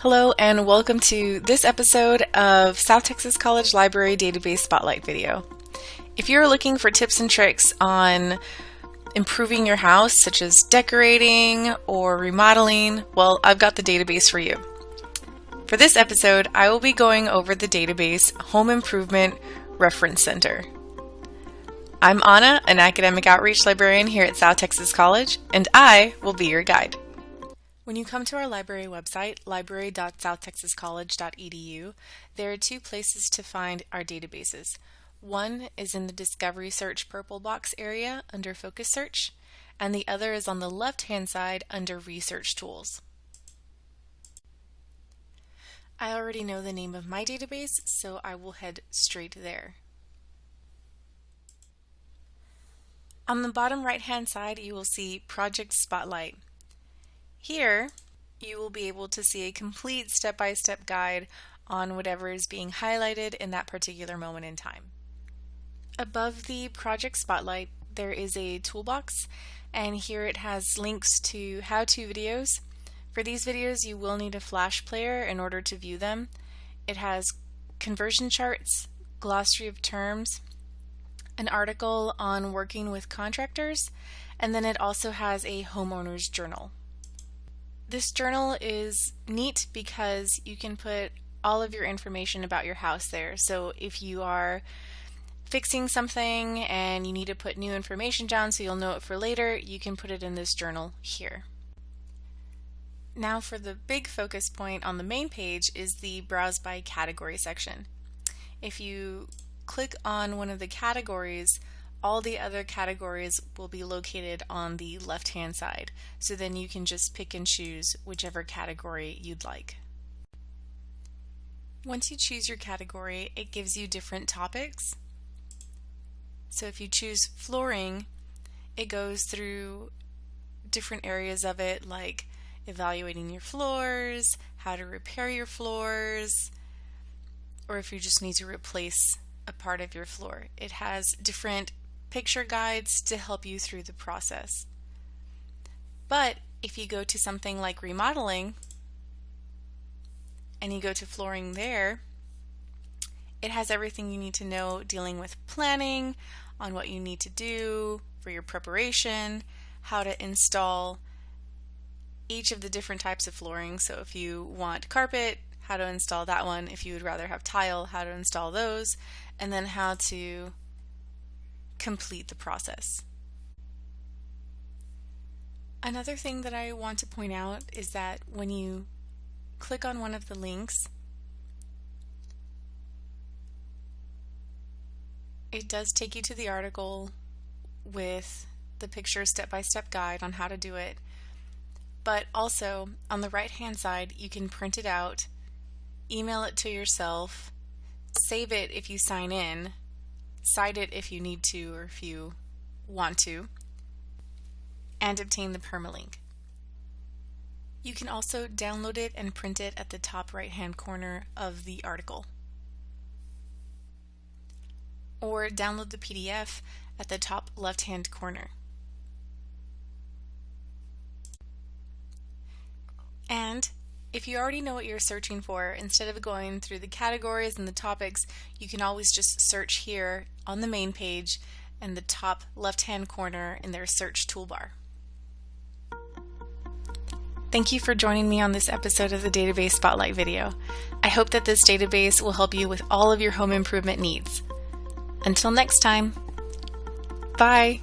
Hello and welcome to this episode of South Texas College Library Database Spotlight video. If you're looking for tips and tricks on improving your house, such as decorating or remodeling, well, I've got the database for you. For this episode, I will be going over the database Home Improvement Reference Center. I'm Anna, an academic outreach librarian here at South Texas College, and I will be your guide. When you come to our library website, library.southtexascollege.edu, there are two places to find our databases. One is in the Discovery Search purple box area under Focus Search, and the other is on the left-hand side under Research Tools. I already know the name of my database, so I will head straight there. On the bottom right-hand side, you will see Project Spotlight. Here, you will be able to see a complete step-by-step -step guide on whatever is being highlighted in that particular moment in time. Above the project spotlight, there is a toolbox, and here it has links to how-to videos. For these videos, you will need a flash player in order to view them. It has conversion charts, glossary of terms, an article on working with contractors, and then it also has a homeowner's journal. This journal is neat because you can put all of your information about your house there. So if you are fixing something and you need to put new information down so you'll know it for later, you can put it in this journal here. Now for the big focus point on the main page is the Browse by Category section. If you click on one of the categories, all the other categories will be located on the left hand side. So then you can just pick and choose whichever category you'd like. Once you choose your category, it gives you different topics. So if you choose flooring, it goes through different areas of it like evaluating your floors, how to repair your floors, or if you just need to replace a part of your floor. It has different picture guides to help you through the process. But if you go to something like remodeling and you go to flooring there, it has everything you need to know dealing with planning on what you need to do for your preparation, how to install each of the different types of flooring. So if you want carpet, how to install that one. If you would rather have tile, how to install those, and then how to complete the process. Another thing that I want to point out is that when you click on one of the links, it does take you to the article with the picture step-by-step -step guide on how to do it. But also on the right hand side you can print it out, email it to yourself, save it if you sign in, cite it if you need to or if you want to, and obtain the permalink. You can also download it and print it at the top right hand corner of the article. Or download the PDF at the top left hand corner. And if you already know what you're searching for, instead of going through the categories and the topics, you can always just search here on the main page and the top left-hand corner in their search toolbar. Thank you for joining me on this episode of the Database Spotlight video. I hope that this database will help you with all of your home improvement needs. Until next time, bye!